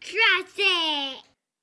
Trust it.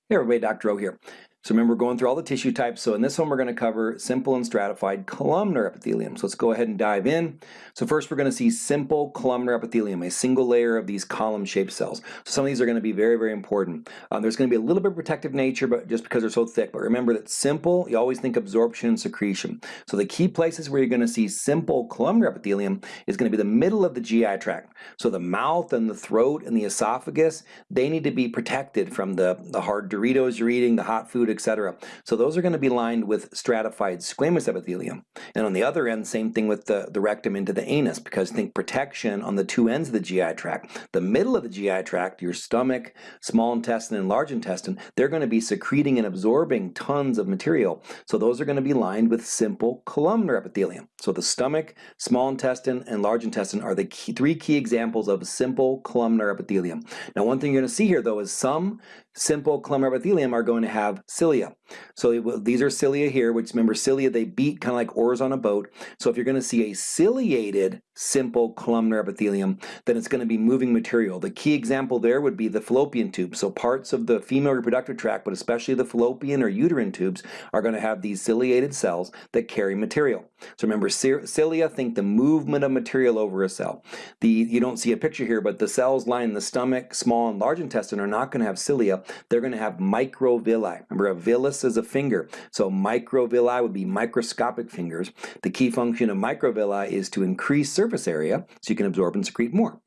Hey everybody, Dr. O here. So remember, we're going through all the tissue types. So in this one, we're going to cover simple and stratified columnar epithelium. So let's go ahead and dive in. So first, we're going to see simple columnar epithelium, a single layer of these column-shaped cells. So some of these are going to be very, very important. Um, there's going to be a little bit of protective nature, but just because they're so thick. But remember that simple, you always think absorption and secretion. So the key places where you're going to see simple columnar epithelium is going to be the middle of the GI tract. So the mouth and the throat and the esophagus, they need to be protected from the, the hard Doritos you're eating, the hot food, etc. So those are going to be lined with stratified squamous epithelium. And on the other end, same thing with the, the rectum into the anus, because think protection on the two ends of the GI tract. The middle of the GI tract, your stomach, small intestine, and large intestine, they're going to be secreting and absorbing tons of material. So those are going to be lined with simple columnar epithelium. So the stomach, small intestine, and large intestine are the key, three key examples of simple columnar epithelium. Now one thing you're going to see here though is some simple columnar epithelium are going to have cilia. So these are cilia here, which remember cilia, they beat kind of like oars on a boat. So if you're going to see a ciliated simple columnar epithelium, then it's going to be moving material. The key example there would be the fallopian tube. So parts of the female reproductive tract, but especially the fallopian or uterine tubes, are going to have these ciliated cells that carry material. So remember, cilia think the movement of material over a cell. The You don't see a picture here, but the cells lining the stomach, small and large intestine are not going to have cilia they're going to have microvilli. Remember, a villus is a finger, so microvilli would be microscopic fingers. The key function of microvilli is to increase surface area so you can absorb and secrete more.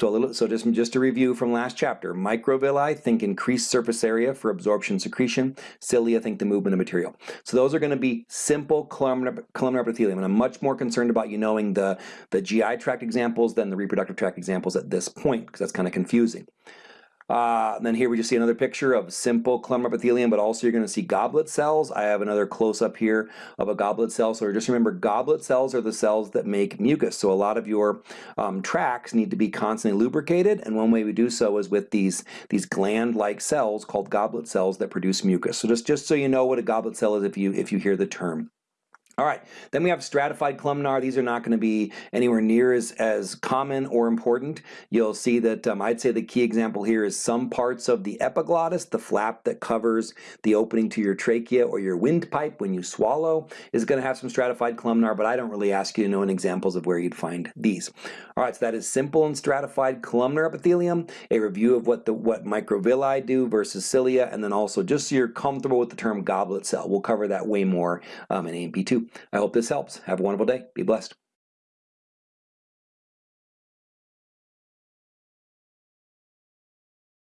So, a little, so just, just a review from last chapter. Microvilli, think increased surface area for absorption secretion. Cilia, think the movement of material. So those are going to be simple columnar, columnar epithelium. And I'm much more concerned about you knowing the, the GI tract examples than the reproductive tract examples at this point, because that's kind of confusing. Uh, then here we just see another picture of simple columnar epithelium, but also you're going to see goblet cells. I have another close-up here of a goblet cell. So just remember, goblet cells are the cells that make mucus. So a lot of your um, tracts need to be constantly lubricated, and one way we do so is with these, these gland-like cells called goblet cells that produce mucus. So just, just so you know what a goblet cell is if you, if you hear the term. All right, then we have stratified columnar. These are not going to be anywhere near as, as common or important. You'll see that um, I'd say the key example here is some parts of the epiglottis, the flap that covers the opening to your trachea or your windpipe when you swallow, is going to have some stratified columnar, but I don't really ask you to know any examples of where you'd find these. All right, so that is simple and stratified columnar epithelium, a review of what the what microvilli do versus cilia, and then also just so you're comfortable with the term goblet cell. We'll cover that way more um, in A&P2. I hope this helps. Have a wonderful day. Be blessed.